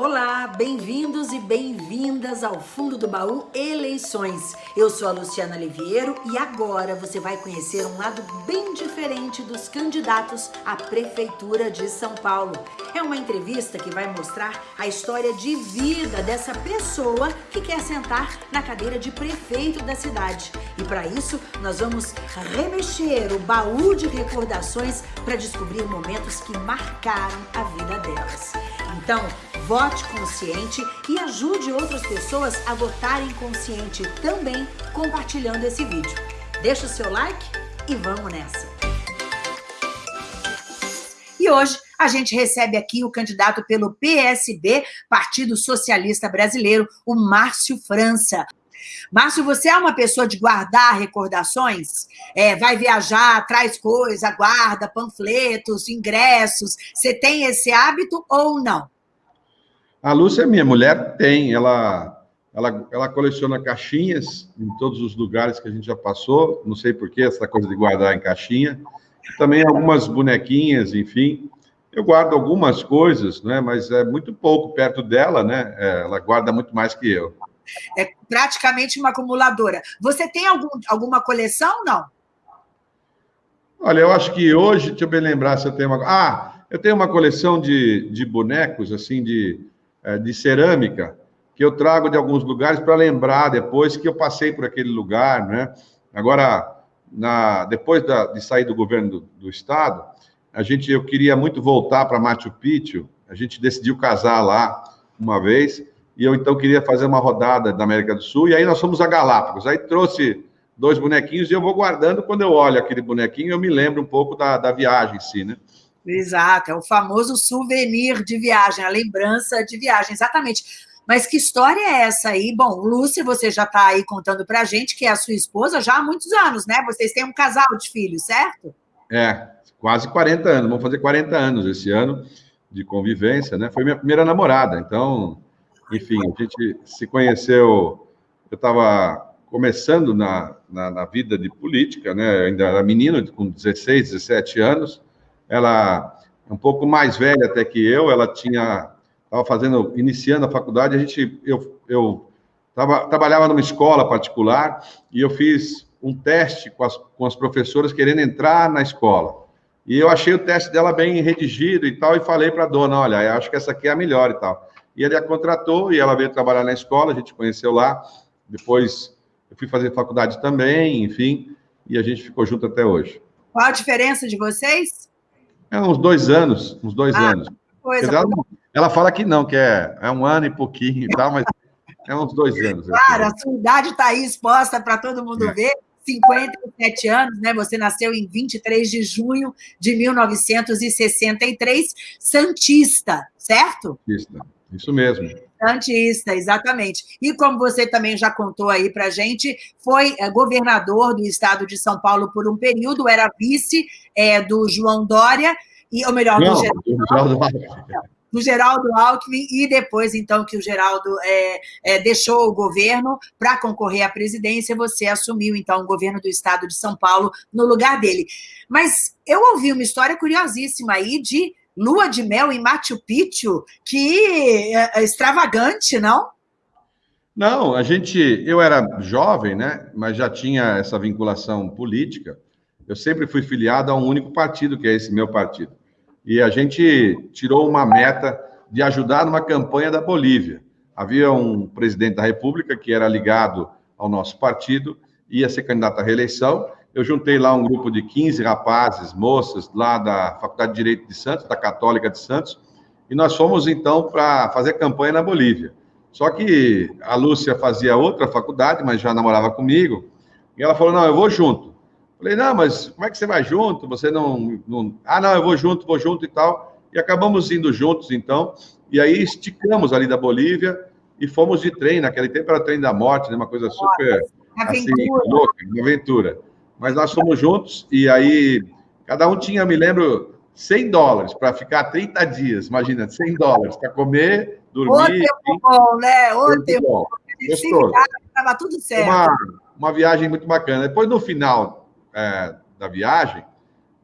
Olá, bem-vindos e bem-vindas ao Fundo do Baú Eleições. Eu sou a Luciana Liviero e agora você vai conhecer um lado bem diferente dos candidatos à Prefeitura de São Paulo. É uma entrevista que vai mostrar a história de vida dessa pessoa que quer sentar na cadeira de prefeito da cidade. E para isso, nós vamos remexer o baú de recordações para descobrir momentos que marcaram a vida delas. Então, vote consciente e ajude outras pessoas a votarem consciente também compartilhando esse vídeo. Deixa o seu like e vamos nessa! E hoje a gente recebe aqui o candidato pelo PSB, Partido Socialista Brasileiro, o Márcio França. Márcio, você é uma pessoa de guardar recordações? É, vai viajar, traz coisa, guarda panfletos, ingressos. Você tem esse hábito ou não? A Lúcia, minha mulher, tem. Ela, ela, ela coleciona caixinhas em todos os lugares que a gente já passou. Não sei porquê, essa coisa de guardar em caixinha. Também algumas bonequinhas, enfim. Eu guardo algumas coisas, né? mas é muito pouco perto dela, né? É, ela guarda muito mais que eu. É praticamente uma acumuladora. Você tem algum, alguma coleção, não? Olha, eu acho que hoje, deixa eu bem lembrar se eu tenho uma... Ah, eu tenho uma coleção de, de bonecos, assim, de, de cerâmica, que eu trago de alguns lugares para lembrar depois que eu passei por aquele lugar, né? Agora, na, depois da, de sair do governo do, do, estado, a gente, eu queria muito voltar para Machu Picchu, a gente decidiu casar lá uma vez, e eu então queria fazer uma rodada da América do Sul, e aí nós fomos a Galápagos. Aí trouxe dois bonequinhos e eu vou guardando. Quando eu olho aquele bonequinho, eu me lembro um pouco da, da viagem em si, né? Exato, é o famoso souvenir de viagem, a lembrança de viagem, exatamente. Mas que história é essa aí? Bom, Lúcia, você já está aí contando para a gente que é a sua esposa já há muitos anos, né? Vocês têm um casal de filhos, certo? É, quase 40 anos, vamos fazer 40 anos esse ano de convivência, né? Foi minha primeira namorada, então enfim, a gente se conheceu, eu estava começando na, na, na, vida de política, né? ainda era menino, com 16, 17 anos, ela é um pouco mais velha até que eu, ela tinha, estava fazendo, iniciando a faculdade, a gente, eu, eu tava, trabalhava numa escola particular e eu fiz um teste com as, com as professoras querendo entrar na escola. E eu achei o teste dela bem redigido e tal, e falei para a dona, olha, acho que essa aqui é a melhor e tal. E ele a contratou e ela veio trabalhar na escola, a gente conheceu lá. Depois eu fui fazer faculdade também, enfim, e a gente ficou junto até hoje. Qual a diferença de vocês? É uns dois anos, uns dois ah, anos. Coisa, ela, ela, fala que não, que é, é um ano e pouquinho e tal, mas é uns dois anos. Claro, a sua idade está aí exposta para todo mundo é. ver. 57 anos, né? Você nasceu em 23 de junho de 1963, Santista, certo? Santista. Isso mesmo. Santista, exatamente. E como você também já contou aí para gente, foi é, governador do estado de São Paulo por um período, era vice é, do João Dória, e, ou melhor, Não, do, Geraldo, do Geraldo Alckmin, e depois, então, que o Geraldo é, é, deixou o governo para concorrer à presidência, você assumiu, então, o governo do estado de São Paulo no lugar dele. Mas eu ouvi uma história curiosíssima aí de lua de mel em Machu Picchu, que é, é extravagante, não? Não, a gente, eu era jovem, né, mas já tinha essa vinculação política. Eu sempre fui filiado a um único partido, que é esse meu partido. E a gente tirou uma meta de ajudar numa campanha da Bolívia. Havia um presidente da República que era ligado ao nosso partido, ia ser candidato à reeleição, eu juntei lá um grupo de 15 rapazes, moças, lá da Faculdade de Direito de Santos, da Católica de Santos, e nós fomos, então, para fazer campanha na Bolívia. Só que a Lúcia fazia outra faculdade, mas já namorava comigo, e ela falou, não, eu vou junto. Falei, não, mas como é que você vai junto? Você não, não... Ah, não, eu vou junto, vou junto e tal. E acabamos indo juntos, então, e aí esticamos ali da Bolívia e fomos de trem. Naquele tempo era trem da morte, né? uma coisa super... Assim, louca, uma aventura mas nós fomos juntos e aí cada um tinha, me lembro, 100 dólares para ficar 30 dias, imagina, 100 dólares para comer, dormir. O tempo bom, né? O tempo bom. Estava tudo certo. Uma, uma viagem muito bacana. Depois, no final é, da viagem,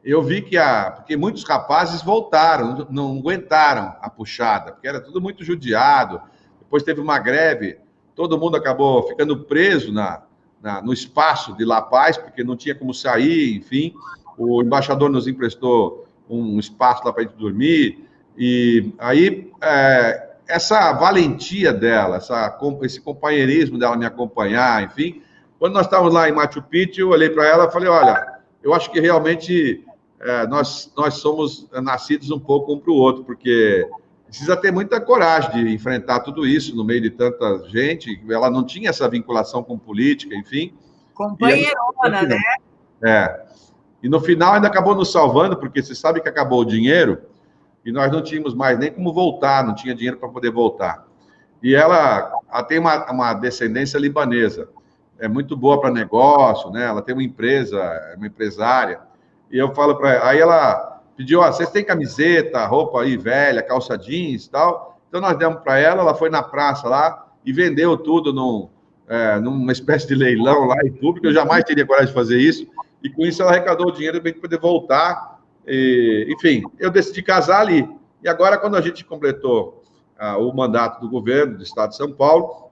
eu vi que a. Porque muitos rapazes voltaram, não aguentaram a puxada, porque era tudo muito judiado. Depois teve uma greve, todo mundo acabou ficando preso na, na no espaço de La Paz, porque não tinha como sair, enfim. O embaixador nos emprestou um espaço lá para a gente dormir. E aí, é, essa valentia dela, essa, esse companheirismo dela me acompanhar, enfim. Quando nós estávamos lá em Machu Picchu, eu olhei para ela e falei: olha, eu acho que realmente é, nós, nós somos nascidos um pouco um para o outro, porque precisa ter muita coragem de enfrentar tudo isso no meio de tanta gente. Ela não tinha essa vinculação com política, enfim. Companheirona, né? É. E no final ainda acabou nos salvando, porque você sabe que acabou o dinheiro e nós não tínhamos mais nem como voltar, não tinha dinheiro para poder voltar. E ela, ela tem uma, uma descendência libanesa, é muito boa para negócio, né? Ela tem uma empresa, é uma empresária. E eu falo para ela, aí ela pediu, ó, vocês têm camiseta, roupa aí velha, calça jeans e tal. Então nós demos para ela, ela foi na praça lá e vendeu tudo num, é, numa espécie de leilão lá em público. Eu jamais teria coragem de fazer isso. E com isso ela arrecadou o dinheiro para poder voltar. E, enfim, eu decidi casar ali. E agora, quando a gente completou ah, o mandato do governo do Estado de São Paulo,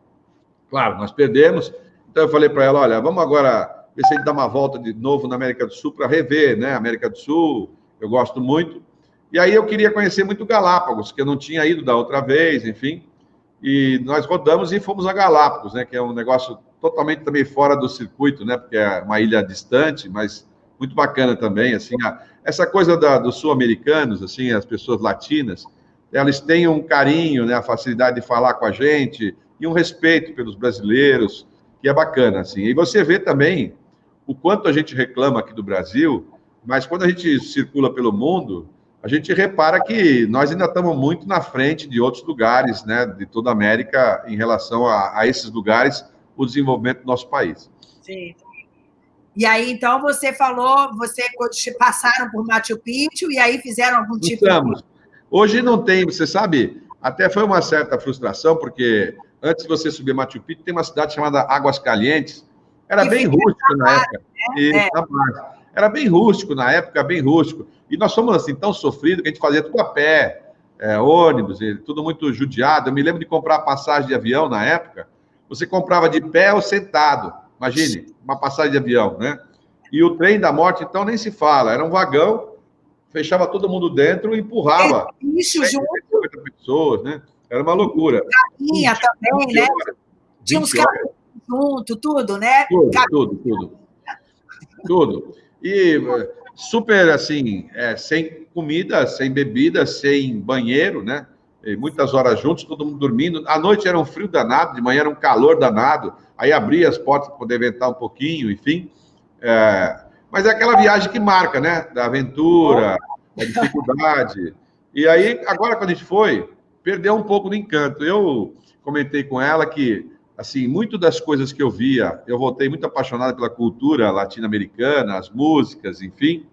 claro, nós perdemos. Então eu falei para ela, olha, vamos agora ver se a gente dá uma volta de novo na América do Sul para rever, né? América do Sul, eu gosto muito. E aí eu queria conhecer muito Galápagos, que eu não tinha ido da outra vez, enfim. E nós rodamos e fomos a Galápagos, né? Que é um negócio totalmente também fora do circuito, né? Porque é uma ilha distante, mas muito bacana também, assim. A, essa coisa da, dos sul-americanos, assim, as pessoas latinas, elas têm um carinho, né? A facilidade de falar com a gente e um respeito pelos brasileiros, que é bacana, assim. E você vê também o quanto a gente reclama aqui do Brasil, mas quando a gente circula pelo mundo, a gente repara que nós ainda estamos muito na frente de outros lugares, né, de toda a América, em relação a, a esses lugares, o desenvolvimento do nosso país. Sim. E aí, então, você falou, você passaram por Machu Picchu e aí fizeram algum tipo Estamos. de... Hoje não tem, você sabe, até foi uma certa frustração, porque antes de você subir Machu Picchu, tem uma cidade chamada Águas Calientes, era bem rústico na época. Né? E, é. Era bem rústico na época, bem rústico. E nós fomos assim tão sofridos que a gente fazia tudo a pé, é, ônibus, tudo muito judiado. Eu me lembro de comprar passagem de avião na época. Você comprava de pé ou sentado. Imagine, uma passagem de avião, né? E o trem da morte, então, nem se fala. Era um vagão, fechava todo mundo dentro e empurrava. Isso, junto. pessoas, né? Era uma loucura. Carinha também, né? Tinha uns caras junto, tudo, né? Tudo, tudo, tudo. Tudo. E super, assim, é, sem comida, sem bebida, sem banheiro, né? E muitas horas juntos, todo mundo dormindo. À noite era um frio danado, de manhã era um calor danado. Aí abria as portas para poder ventar um pouquinho, enfim. É, mas é aquela viagem que marca, né? Da aventura, da dificuldade. E aí, agora, quando a gente foi, perdeu um pouco do encanto. Eu comentei com ela que assim, muito das coisas que eu via, eu voltei muito apaixonado pela cultura latino-americana, as músicas, enfim,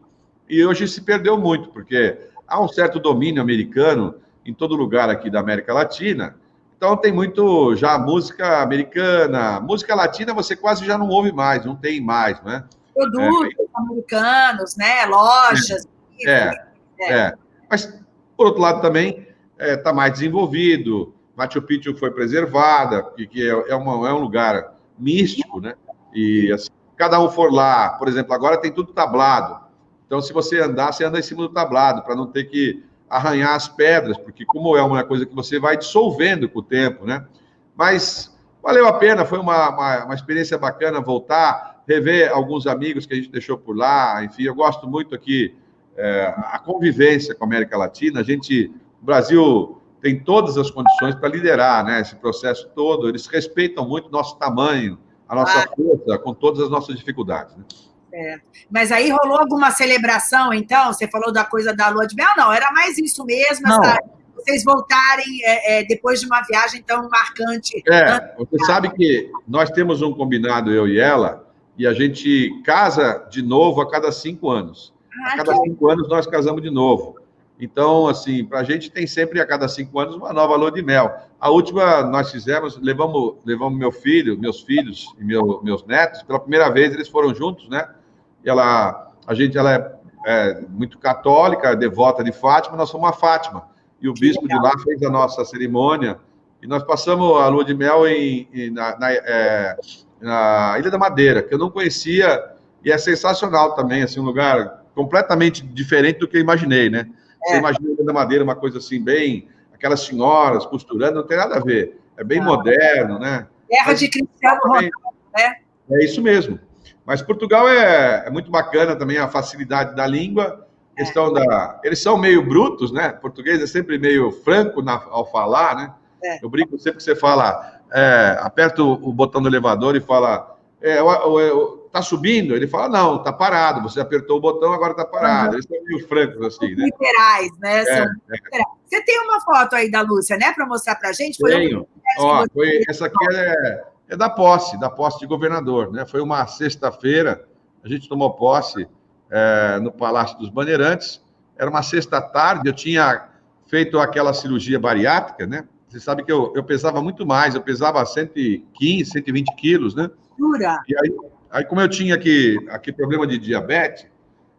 e hoje se perdeu muito, porque há um certo domínio americano em todo lugar aqui da América Latina, então tem muito já música americana, música latina você quase já não ouve mais, não tem mais, né? Produtos é, americanos, né? Lojas. É, é, é, Mas, por outro lado, também está é, mais desenvolvido, Machu Picchu foi preservada, que é, é, uma, é um lugar místico, né? E assim, cada um for lá, por exemplo, agora tem tudo tablado. Então, se você andar, você anda em cima do tablado, para não ter que arranhar as pedras, porque como é uma coisa que você vai dissolvendo com o tempo, né? Mas valeu a pena, foi uma, uma, uma experiência bacana voltar, rever alguns amigos que a gente deixou por lá, enfim, eu gosto muito aqui é, a convivência com a América Latina, a gente, o Brasil tem todas as condições para liderar né, esse processo todo. Eles respeitam muito nosso tamanho, a nossa ah. força, com todas as nossas dificuldades. Né? É. Mas aí rolou alguma celebração, então? Você falou da coisa da lua de mel? Não, era mais isso mesmo, essa, vocês voltarem é, é, depois de uma viagem tão marcante. É, você sabe que nós temos um combinado, eu e ela, e a gente casa de novo a cada cinco anos. Ah, a cada que... cinco anos nós casamos de novo. Então, assim, para a gente tem sempre a cada cinco anos uma nova lua de mel. A última nós fizemos, levamos, levamos meu filho, meus filhos e meu, meus netos, pela primeira vez eles foram juntos, né? E ela, a gente, ela é é, muito católica, devota de Fátima, nós fomos a Fátima. E o bispo de lá fez a nossa cerimônia. E nós passamos a lua de mel em, em na, na, é, na, Ilha da Madeira, que eu não conhecia, e é sensacional também, assim, um lugar completamente diferente do que eu imaginei, né? É. Você imagina a Ilha da Madeira uma coisa assim, bem... Aquelas senhoras costurando, não tem nada a ver. É bem ah. moderno, né? Terra de Cristiano Ronaldo, né? É isso mesmo. Mas Portugal é, é muito bacana também a facilidade da língua, é. questão é. da. Eles são meio brutos, né? Português é sempre meio franco na, ao falar, né? É. Eu brinco sempre que você fala, é, aperta o, o, botão do elevador e fala, é, tá subindo? Ele fala, não, tá parado. Você apertou o botão, agora tá parado. Eles são meio francos assim, né? Literais, né? É, é. Você tem uma foto aí da Lúcia, né, para mostrar para gente? Foi Tenho. Ó, foi, essa aqui é é da posse, da posse de governador. Né? Foi uma sexta-feira, a gente tomou posse é, no Palácio dos Bandeirantes. Era uma sexta-tarde, eu tinha feito aquela cirurgia bariátrica, né? Você sabe que eu, eu pesava muito mais, eu pesava 115, 120 quilos, né? Jura? E aí, aí, como eu tinha aqui, aqui problema de diabetes,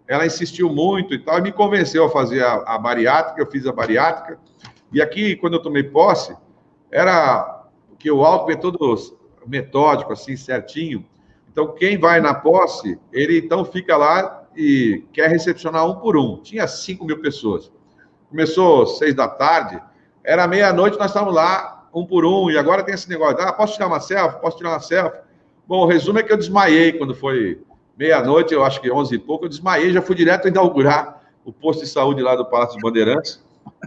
ela insistiu muito e tal, e me convenceu a fazer a, a bariátrica, eu fiz a bariátrica. E aqui, quando eu tomei posse, era que o álcool é todo metódico, assim, certinho. Então, quem vai na posse, ele então fica lá e quer recepcionar um por um. Tinha 5 mil pessoas. Começou seis da tarde, era meia-noite, nós estávamos lá, um por um, e agora tem esse negócio, ah, posso tirar uma selfie? Posso tirar uma selfie? Bom, o resumo é que eu desmaiei quando foi meia-noite, eu acho que onze e pouco, eu desmaiei, já fui direto inaugurar o posto de saúde lá do Palácio dos Bandeirantes.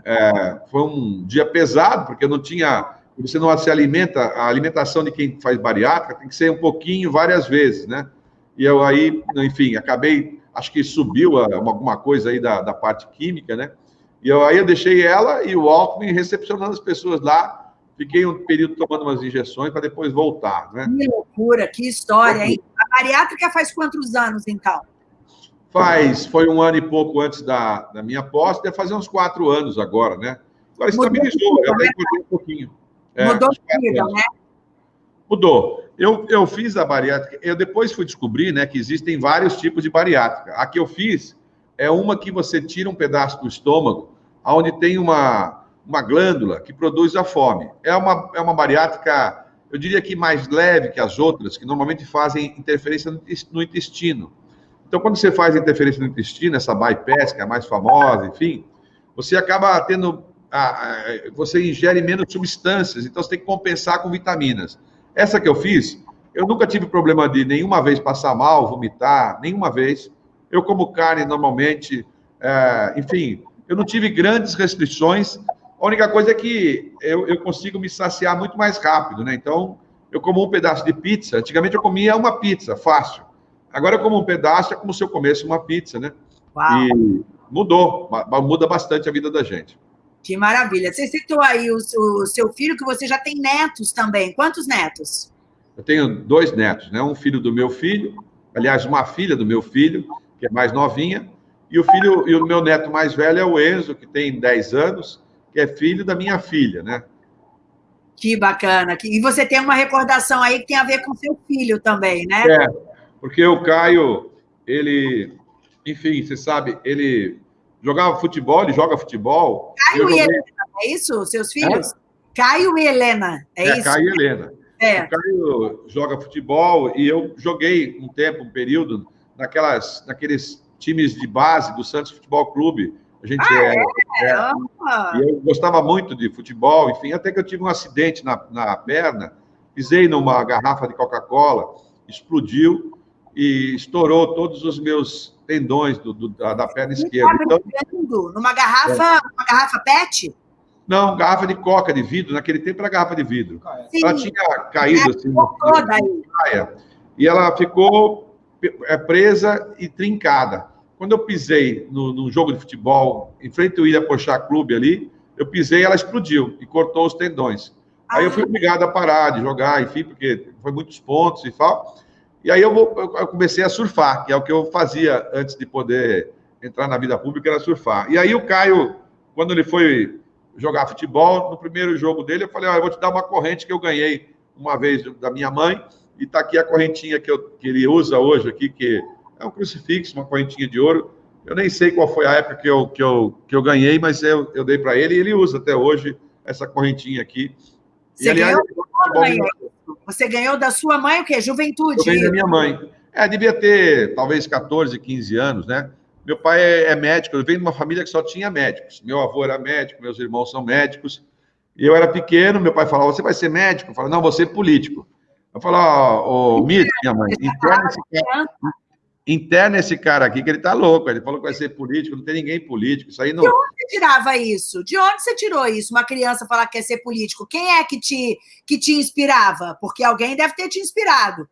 É, foi um dia pesado, porque eu não tinha você não se alimenta, a alimentação de quem faz bariátrica tem que ser um pouquinho, várias vezes, né? E eu aí, enfim, acabei, acho que subiu alguma coisa aí da, da parte química, né? E eu, aí eu deixei ela e o Alckmin recepcionando as pessoas lá, fiquei um período tomando umas injeções para depois voltar, né? Que loucura, que história, hein? A bariátrica faz quantos anos, então? Faz, foi um ano e pouco antes da, da minha posse, deve fazer uns quatro anos agora, né? Agora estabilizou, eu até encontrei um pouquinho. É, Mudou vida, né? Mudou. Eu, eu fiz a bariátrica, eu depois fui descobrir né, que existem vários tipos de bariátrica. A que eu fiz é uma que você tira um pedaço do estômago, onde tem uma, uma glândula que produz a fome. É uma, é uma bariátrica, eu diria que mais leve que as outras, que normalmente fazem interferência no intestino. Então, quando você faz interferência no intestino, essa bypass, que é a mais famosa, enfim, você acaba tendo você ingere menos substâncias, então você tem que compensar com vitaminas. Essa que eu fiz, eu nunca tive problema de nenhuma vez passar mal, vomitar, nenhuma vez. Eu como carne normalmente, é, enfim, eu não tive grandes restrições. A única coisa é que eu, eu consigo me saciar muito mais rápido, né? Então, eu como um pedaço de pizza. Antigamente eu comia uma pizza, fácil. Agora eu como um pedaço, é como se eu comesse uma pizza, né? Uau. E mudou, muda bastante a vida da gente. Que maravilha. Você citou aí o, o, seu filho, que você já tem netos também. Quantos netos? Eu tenho dois netos, né? Um filho do meu filho, aliás, uma filha do meu filho, que é mais novinha, e o filho e o meu neto mais velho é o Enzo, que tem 10 anos, que é filho da minha filha, né? Que bacana. E você tem uma recordação aí que tem a ver com seu filho também, né? É, porque o Caio, ele, enfim, você sabe, ele jogava futebol, ele joga futebol. Caio e Helena, é isso? Seus filhos? É? Caio e Helena, é, é isso? Caio e Helena. É. O Caio joga futebol e eu joguei um tempo, um período, naquelas, naqueles times de base do Santos Futebol Clube. A gente ah, é, é, é eu gostava muito de futebol, enfim, até que eu tive um acidente na, na perna, pisei numa garrafa de Coca-Cola, explodiu e estourou todos os meus tendões do, do, da, da, perna esquerda. Então, numa garrafa, é. uma garrafa PET? Não, garrafa de coca de vidro. Naquele tempo era garrafa de vidro. Sim. Ela tinha caído assim na praia. E ela ficou é, presa e trincada. Quando eu pisei no, no jogo de futebol, em frente ao Ilha Pochá Clube ali, eu pisei ela explodiu e cortou os tendões. Aí eu fui ah. obrigado a parar de jogar, enfim, porque foi muitos pontos e tal. E aí eu, vou, eu comecei a surfar, que é o que eu fazia antes de poder entrar na vida pública, era surfar. E aí o Caio, quando ele foi jogar futebol, no primeiro jogo dele, eu falei, ah, eu vou te dar uma corrente que eu ganhei uma vez da minha mãe, e está aqui a correntinha que, eu, que ele usa hoje aqui, que é um crucifixo, uma correntinha de ouro, Eu nem sei qual foi a época que eu, que eu, que eu ganhei, mas eu, eu dei para ele e ele usa até hoje essa correntinha aqui. Você, e, aliás, ganhou, você ganhou da sua mãe o quê? Juventude? Eu ganhei da minha mãe. É, devia ter talvez 14, 15 anos, né? Meu pai é, é médico, eu venho de uma família que só tinha médicos. Meu avô era médico, meus irmãos são médicos. E eu era pequeno, meu pai falava, você vai ser médico? Eu falava, não, vou ser político. Eu falava, ô, oh, Mito, minha mãe, interna esse, cara, interna esse cara aqui, que ele tá louco. Ele falou que vai ser político, não tem ninguém político. Isso aí não... De onde você tirava isso? De onde você tirou isso? Uma criança falar que quer ser político. Quem é que te, que te inspirava? Porque alguém deve ter te inspirado.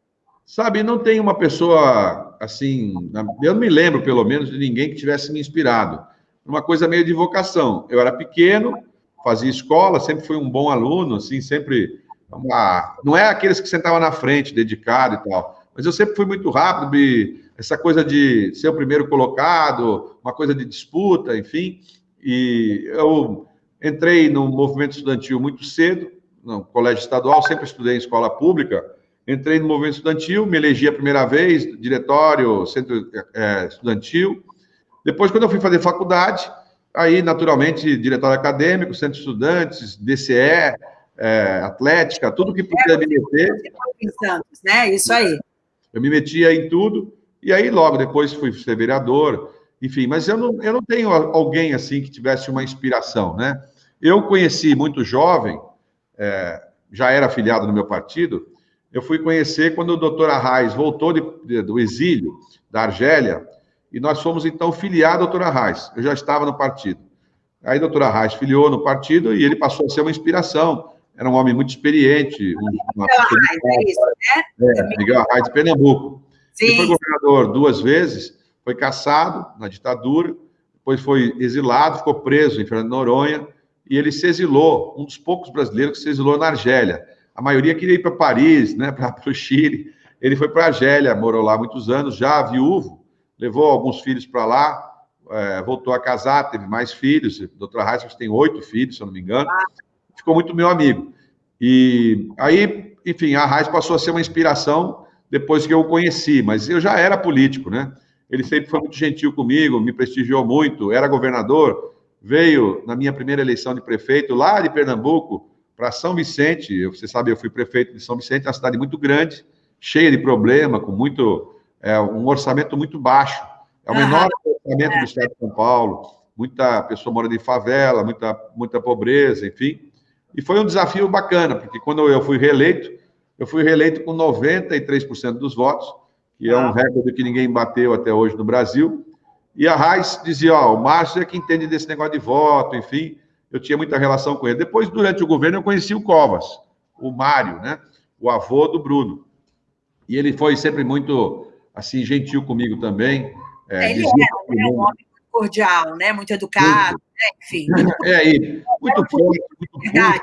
Sabe, não tem uma pessoa assim, eu não me lembro, pelo menos, de ninguém que tivesse me inspirado. Uma coisa meio de vocação. Eu era pequeno, fazia escola, sempre fui um bom aluno, assim, sempre. Uma... Não é aqueles que sentavam na frente, dedicado e tal, mas eu sempre fui muito rápido, essa coisa de ser o primeiro colocado, uma coisa de disputa, enfim. E eu entrei no movimento estudantil muito cedo, no colégio estadual, sempre estudei em escola pública Entrei no movimento estudantil, me elegi a primeira vez, diretório, centro é, estudantil. Depois, quando eu fui fazer faculdade, aí, naturalmente, diretório acadêmico, centro de estudantes, DCE, é, atlética, tudo que puder me meter. Santos, né? Isso aí. Eu me metia em tudo, e aí logo depois fui ser vereador, enfim, mas eu não, eu não tenho alguém assim que tivesse uma inspiração, né? Eu conheci muito jovem, é, já era afiliado no meu partido, eu fui conhecer quando o doutor Arraes voltou de, de, do exílio da Argélia, e nós fomos então filiar a doutor Arraes. Eu já estava no partido. Aí o doutor Arraes filiou no partido e ele passou a ser uma inspiração. Era um homem muito experiente. Uma Arraes, é isso, né? É, Miguel Arraes de Pernambuco. Sim. Ele foi governador duas vezes, foi caçado na ditadura, depois foi exilado, ficou preso em Fernando Noronha, e ele se exilou, um dos poucos brasileiros que se exilou na Argélia. A maioria queria ir para Paris, né, para o Chile. Ele foi para a Argélia, morou lá muitos anos, já viúvo, levou alguns filhos para lá, é, voltou a casar, teve mais filhos. O doutor Reis tem oito filhos, se eu não me engano. Ficou muito meu amigo. E aí, enfim, a Reis passou a ser uma inspiração depois que eu o conheci, mas eu já era político, né? Ele sempre foi muito gentil comigo, me prestigiou muito, era governador, veio na minha primeira eleição de prefeito lá de Pernambuco, para São Vicente, você sabe, eu fui prefeito de São Vicente, é uma cidade muito grande, cheia de problema, com muito, é, um orçamento muito baixo. É o menor orçamento do estado de São Paulo. Muita pessoa mora de favela, muita, muita pobreza, enfim. E foi um desafio bacana, porque quando eu fui reeleito, eu fui reeleito com 93% dos votos, que é um ah. recorde que ninguém bateu até hoje no Brasil. E a Raiz dizia, ó, o Márcio é que entende desse negócio de voto, enfim eu tinha muita relação com ele. Depois, durante o governo, eu conheci o Covas, o Mário, né? O avô do Bruno. E ele foi sempre muito, assim, gentil comigo também. É, ele era né? um homem cordial, né? Muito educado, né? enfim. É, e muito forte, muito Verdade,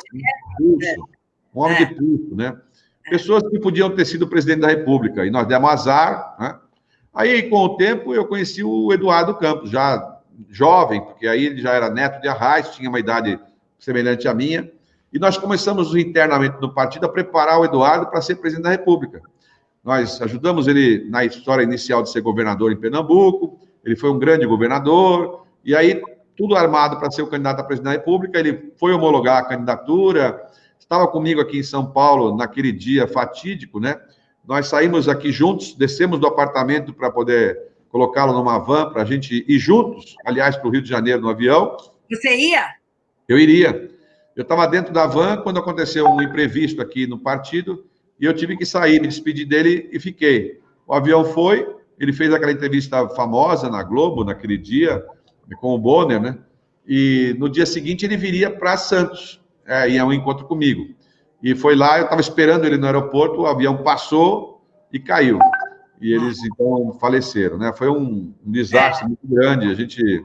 pulso, né? um homem é. de pulso, né? Pessoas que podiam ter sido presidente da República, e nós demos azar, né? Aí, com o tempo, eu conheci o Eduardo Campos, já jovem, porque aí ele já era neto de Arraes, tinha uma idade semelhante à minha, e nós começamos internamente no partido a preparar o Eduardo para ser presidente da República. Nós ajudamos ele na história inicial de ser governador em Pernambuco, ele foi um grande governador, e aí tudo armado para ser o candidato a presidente da República, ele foi homologar a candidatura, estava comigo aqui em São Paulo naquele dia fatídico, né? Nós saímos aqui juntos, descemos do apartamento para poder colocá-lo numa van para a gente ir juntos, aliás, para o Rio de Janeiro no avião. Você ia? Eu iria. Eu estava dentro da van quando aconteceu um imprevisto aqui no partido e eu tive que sair, me despedir dele e fiquei. O avião foi, ele fez aquela entrevista famosa na Globo naquele dia com o Bonner, né? E no dia seguinte ele viria para Santos, é, ia um encontro comigo. E foi lá, eu estava esperando ele no aeroporto, o avião passou e caiu e eles então faleceram, né? Foi um, um desastre é. muito grande. A gente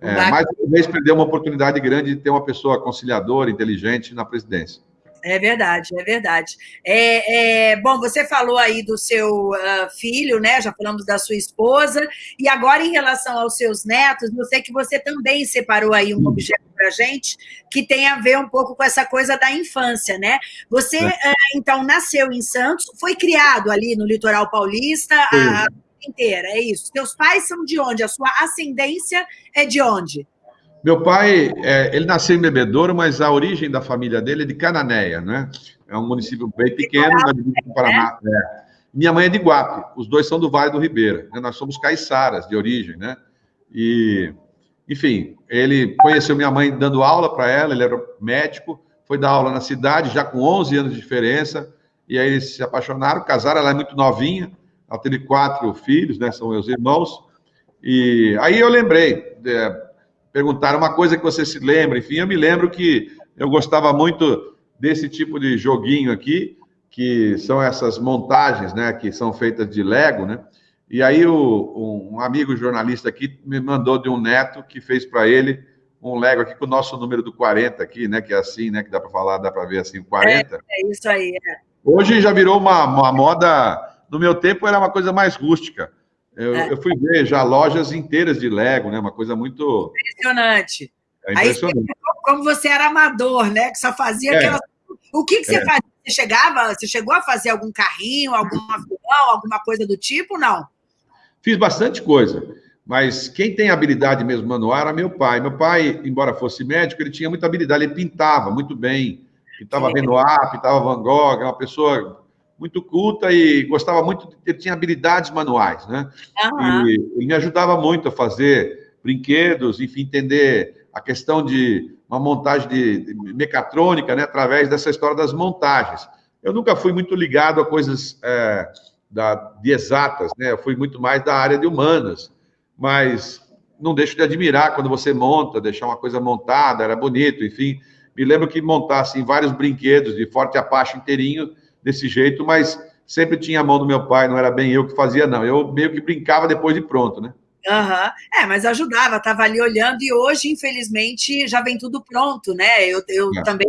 é, mais uma vez perdeu uma oportunidade grande de ter uma pessoa conciliadora, inteligente na presidência. É verdade, é verdade. É, é, bom, você falou aí do seu uh, filho, né? Já falamos da sua esposa. E agora, em relação aos seus netos, eu sei que você também separou aí um objeto para gente que tem a ver um pouco com essa coisa da infância, né? Você, é. uh, então, nasceu em Santos, foi criado ali no litoral paulista. A inteira, é isso. Teus pais são de onde? A sua ascendência é de onde? Meu pai, é, ele nasceu em Bebedouro, mas a origem da família dele é de Cananéia, né? É um município bem pequeno, no Paraná. Né? É. Minha mãe é de Guape, os dois são do Vale do Ribeira. Né? Nós somos caiçaras de origem, né? E, enfim, ele conheceu minha mãe dando aula para ela, ele era médico, foi dar aula na cidade, já com 11 anos de diferença, e aí eles se apaixonaram, casaram, ela é muito novinha, ela teve quatro filhos, né? São meus irmãos. E aí eu lembrei, é, perguntaram uma coisa que você se lembra, enfim, eu me lembro que eu gostava muito desse tipo de joguinho aqui, que são essas montagens, né, que são feitas de Lego, né? E aí o, um amigo jornalista aqui me mandou de um neto que fez para ele um Lego aqui com o nosso número do 40 aqui, né, que é assim, né, que dá para falar, dá para ver assim, o 40. É, é isso aí. É. Hoje já virou uma, uma moda, no meu tempo era uma coisa mais rústica. Eu, é. eu, fui ver já lojas inteiras de Lego, né, uma coisa muito... Impressionante. É impressionante. Aí, como você era amador, né, que só fazia é. aquela... O que, que você é. fazia? Você chegava, você chegou a fazer algum carrinho, algum avião, alguma coisa do tipo, não? Fiz bastante coisa, mas quem tem habilidade mesmo manual era meu pai. Meu pai, embora fosse médico, ele tinha muita habilidade, ele pintava muito bem, pintava Renoir, pintava Van Gogh, é uma pessoa muito culta e gostava muito, ele tinha habilidades manuais, né? Uhum. E ele me ajudava muito a fazer brinquedos, enfim, entender a questão de uma montagem de, mecatrônica, né, através dessa história das montagens. Eu nunca fui muito ligado a coisas é, da, de exatas, né? Eu fui muito mais da área de humanas, mas não deixo de admirar quando você monta, deixar uma coisa montada, era bonito, enfim. Me lembro que montasse assim, vários brinquedos de forte apache inteirinho desse jeito, mas sempre tinha a mão do meu pai, não era bem eu que fazia, não. Eu meio que brincava depois de pronto, né? Uhum. É, mas ajudava, estava ali olhando, e hoje, infelizmente, já vem tudo pronto, né? Eu, eu é. também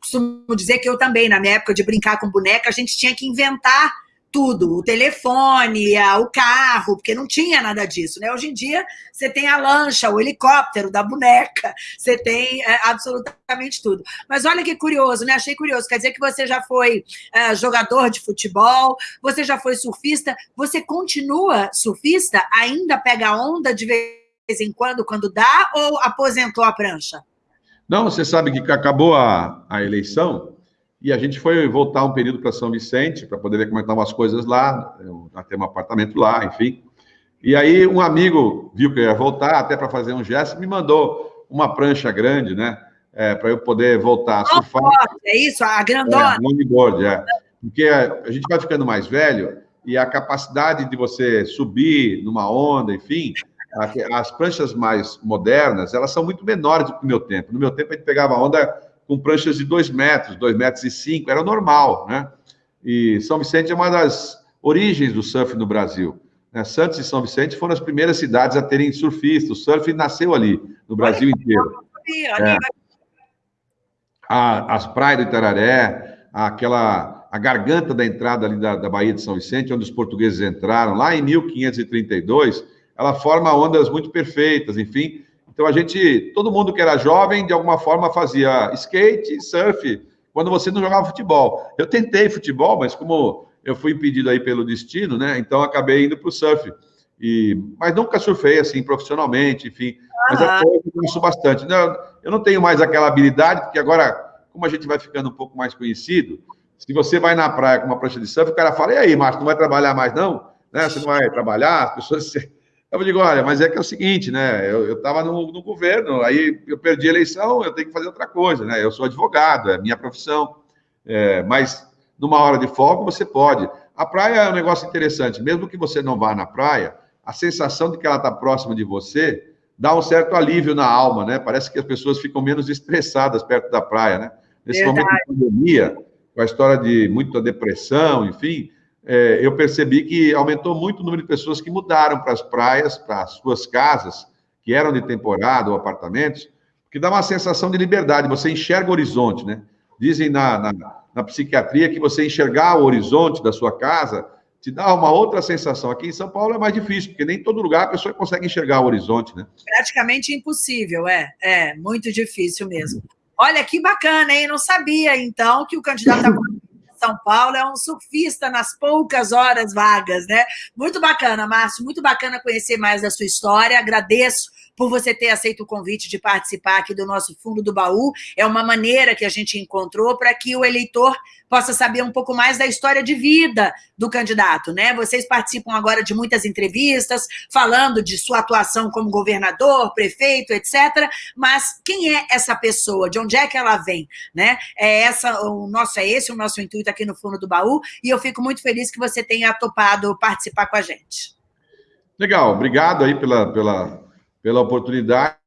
costumo dizer que eu também, na minha época de brincar com boneca, a gente tinha que inventar tudo, o telefone, o carro, porque não tinha nada disso, né? Hoje em dia você tem a lancha, o helicóptero da boneca, você tem é, absolutamente tudo. Mas olha que curioso, né? Achei curioso. Quer dizer que você já foi é, jogador de futebol, você já foi surfista, você continua surfista? Ainda pega onda de vez em quando, quando dá, ou aposentou a prancha? Não, você sabe que acabou a, a eleição e a gente foi voltar um período para São Vicente, para poder ver como estavam as coisas lá, até um apartamento lá, enfim. E aí um amigo viu que eu ia voltar, até para fazer um gesto, me mandou uma prancha grande, né? É, para eu poder voltar a surfar. É isso, a grandona? É, longboard, é. Porque a gente vai ficando mais velho e a capacidade de você subir numa onda, enfim, as pranchas mais modernas, elas são muito menores do que no meu tempo. No meu tempo, a gente pegava onda com pranchas de 2 metros, 2 metros e 5, era normal, né? E São Vicente é uma das origens do surf no Brasil. Né? Santos e São Vicente foram as primeiras cidades a terem surfistas. O surf nasceu ali, no Brasil inteiro. É. A, as praias do Itararé, aquela a garganta da entrada ali da, da Baía de São Vicente, onde os portugueses entraram, lá em 1532, ela forma ondas muito perfeitas, enfim, então a gente, todo mundo que era jovem, de alguma forma fazia skate, surf, quando você não jogava futebol. Eu tentei futebol, mas como eu fui impedido aí pelo destino, né? Então acabei indo para o surf. E, mas nunca surfei assim profissionalmente, enfim. Mas até eu conheço bastante. Não, eu não tenho mais aquela habilidade, porque agora, como a gente vai ficando um pouco mais conhecido, se você vai na praia com uma prancha de surf, o cara fala: e aí, Márcio, não vai trabalhar mais, não? Né? Você não vai trabalhar, as pessoas eu digo, olha, mas é que é o seguinte, né? Eu estava no, no, governo, aí eu perdi a eleição, eu tenho que fazer outra coisa, né? Eu sou advogado, é minha profissão. É, mas numa hora de folga você pode. A praia é um negócio interessante, mesmo que você não vá na praia, a sensação de que ela está próxima de você dá um certo alívio na alma, né? Parece que as pessoas ficam menos estressadas perto da praia, né? Nesse Verdade. momento de pandemia, com a história de muita depressão, enfim, é, eu percebi que aumentou muito o número de pessoas que mudaram para as praias, para as suas casas, que eram de temporada ou apartamentos, que dá uma sensação de liberdade, você enxerga o horizonte, né? Dizem na, na, na psiquiatria que você enxergar o horizonte da sua casa te dá uma outra sensação. Aqui em São Paulo é mais difícil, porque nem todo lugar a pessoa consegue enxergar o horizonte, né? Praticamente impossível, é. É, muito difícil mesmo. Olha que bacana, hein? Não sabia, então, que o candidato São Paulo, é um surfista nas poucas horas vagas, né? Muito bacana, Márcio, muito bacana conhecer mais da sua história. Agradeço por você ter aceito o convite de participar aqui do nosso Fundo do Baú. É uma maneira que a gente encontrou para que o eleitor possa saber um pouco mais da história de vida do candidato, né? Vocês participam agora de muitas entrevistas falando de sua atuação como governador, prefeito, etc. Mas quem é essa pessoa? De onde é que ela vem, né? É essa o nosso é esse o nosso intuito aqui no Fundo do Baú e eu fico muito feliz que você tenha topado participar com a gente. Legal, obrigado aí pela, pela pela oportunidade.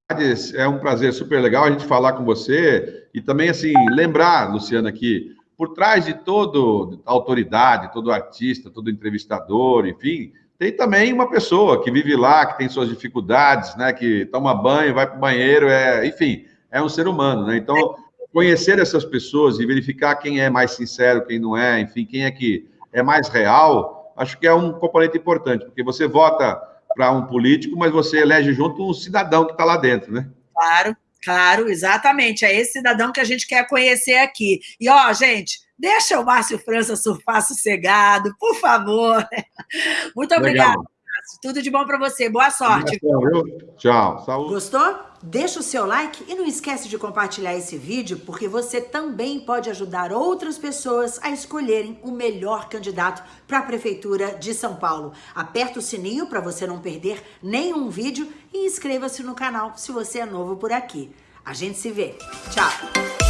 É um prazer super legal a gente falar com você e também, assim, lembrar, Luciana, que por trás de toda autoridade, todo artista, todo entrevistador, enfim, tem também uma pessoa que vive lá, que tem suas dificuldades, né, que toma banho, vai para o banheiro, é, enfim, é um ser humano, né? Então, conhecer essas pessoas e verificar quem é mais sincero, quem não é, enfim, quem é que é mais real, acho que é um componente importante, porque você vota para um político, mas você elege junto um cidadão que está lá dentro, né? Claro, claro, exatamente. É esse cidadão que a gente quer conhecer aqui. E, ó, gente, deixa o Márcio França surfar sossegado, por favor. Muito obrigada. Tudo de bom para você. Boa sorte. Tchau. Saúde. Gostou? Deixa o seu like e não esquece de compartilhar esse vídeo, porque você também pode ajudar outras pessoas a escolherem o melhor candidato para a Prefeitura de São Paulo. Aperta o sininho para você não perder nenhum vídeo e inscreva-se no canal se você é novo por aqui. A gente se vê. Tchau!